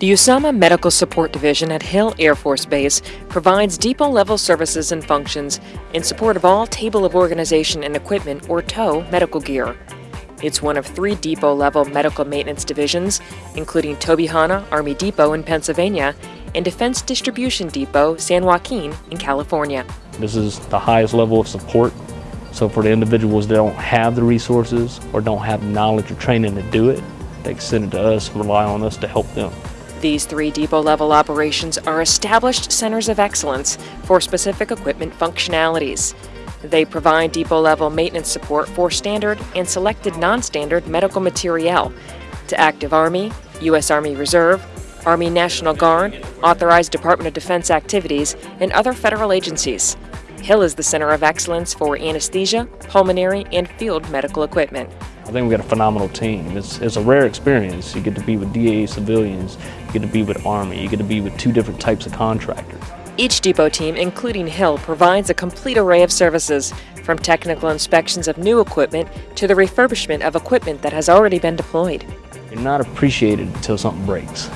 The USAMMA Medical Support Division at Hill Air Force Base provides depot level services and functions in support of all Table of Organization and Equipment, or TOW, medical gear. It's one of three depot level medical maintenance divisions, including Tobyhanna Army Depot in Pennsylvania and Defense Distribution Depot, San Joaquin in California. This is the highest level of support. So for the individuals that don't have the resources or don't have knowledge or training to do it, they send it to us, and rely on us to help them. These three depot level operations are established centers of excellence for specific equipment functionalities. They provide depot level maintenance support for standard and selected non standard medical materiel to active Army, U.S. Army Reserve, Army National Guard, authorized Department of Defense activities, and other federal agencies. Hill is the center of excellence for anesthesia, pulmonary, and field medical equipment. I think we got a phenomenal team. It's, it's a rare experience. You get to be with DA civilians, you get to be with Army, you get to be with two different types of contractors. Each depot team, including Hill, provides a complete array of services, from technical inspections of new equipment to the refurbishment of equipment that has already been deployed. You're not appreciated until something breaks.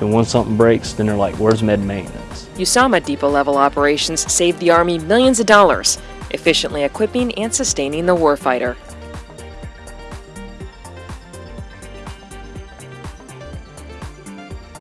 And once something breaks, then they're like, where's med maintenance? USAMMA depot level operations save the Army millions of dollars, efficiently equipping and sustaining the warfighter.